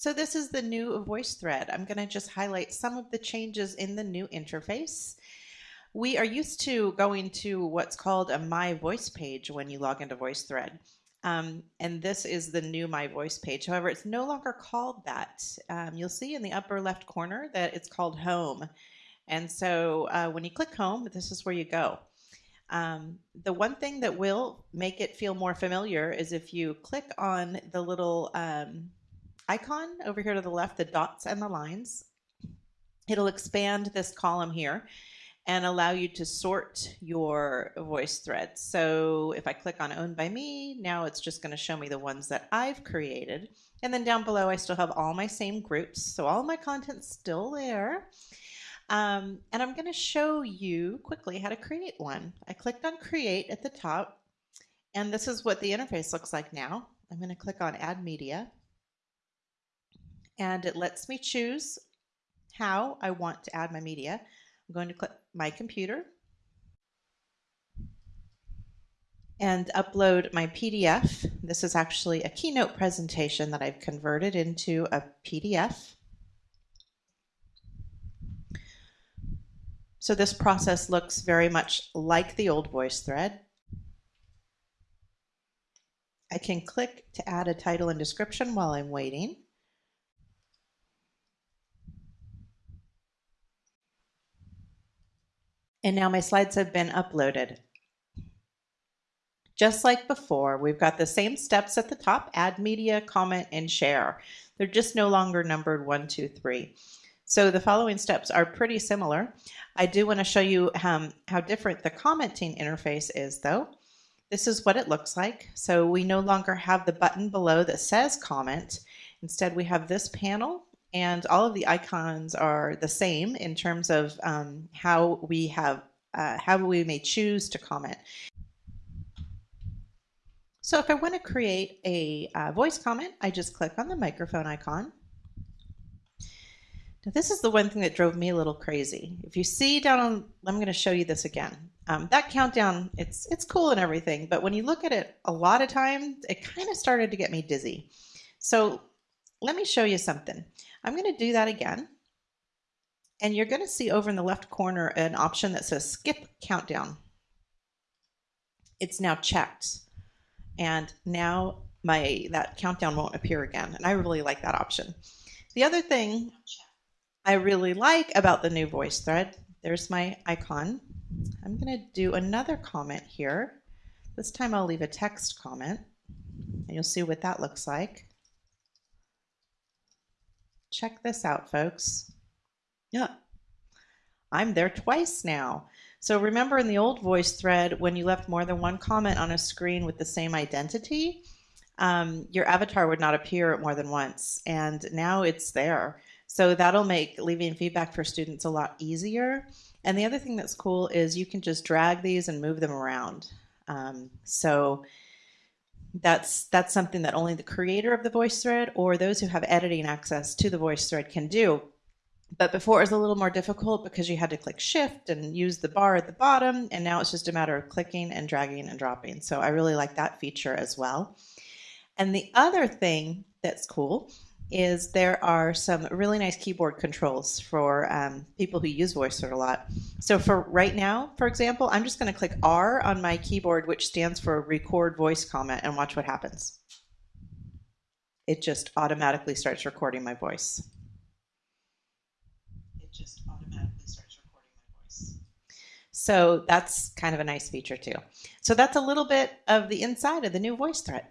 So this is the new VoiceThread. I'm going to just highlight some of the changes in the new interface. We are used to going to what's called a My Voice page when you log into VoiceThread. Um, and this is the new My Voice page. However, it's no longer called that. Um, you'll see in the upper left corner that it's called Home. And so uh, when you click Home, this is where you go. Um, the one thing that will make it feel more familiar is if you click on the little um, icon over here to the left, the dots and the lines. It'll expand this column here and allow you to sort your voice threads. So if I click on owned by me, now it's just going to show me the ones that I've created. And then down below, I still have all my same groups. So all my content's still there. Um, and I'm going to show you quickly how to create one. I clicked on create at the top and this is what the interface looks like now. I'm going to click on add media and it lets me choose how I want to add my media. I'm going to click my computer and upload my PDF. This is actually a keynote presentation that I've converted into a PDF. So this process looks very much like the old VoiceThread. I can click to add a title and description while I'm waiting. And now my slides have been uploaded. Just like before, we've got the same steps at the top, add media, comment, and share. They're just no longer numbered one, two, three. So the following steps are pretty similar. I do want to show you um, how different the commenting interface is though. This is what it looks like. So we no longer have the button below that says comment. Instead, we have this panel and all of the icons are the same in terms of um, how we have uh, how we may choose to comment. So if I want to create a uh, voice comment, I just click on the microphone icon. Now this is the one thing that drove me a little crazy. If you see down on, I'm going to show you this again. Um, that countdown, it's it's cool and everything, but when you look at it a lot of times, it kind of started to get me dizzy. So let me show you something. I'm going to do that again. And you're going to see over in the left corner an option that says skip countdown. It's now checked. And now my that countdown won't appear again. And I really like that option. The other thing I really like about the new VoiceThread, there's my icon. I'm going to do another comment here. This time I'll leave a text comment and you'll see what that looks like. Check this out, folks. Yeah, I'm there twice now. So remember in the old voice thread, when you left more than one comment on a screen with the same identity, um, your avatar would not appear more than once. And now it's there. So that'll make leaving feedback for students a lot easier. And the other thing that's cool is you can just drag these and move them around. Um, so that's that's something that only the creator of the VoiceThread or those who have editing access to the VoiceThread can do. But before it was a little more difficult because you had to click shift and use the bar at the bottom. And now it's just a matter of clicking and dragging and dropping. So I really like that feature as well. And the other thing that's cool is there are some really nice keyboard controls for um, people who use VoiceThread a lot. So for right now, for example, I'm just going to click R on my keyboard, which stands for record voice comment and watch what happens. It just automatically starts recording my voice. It just automatically starts recording my voice. So that's kind of a nice feature too. So that's a little bit of the inside of the new VoiceThread.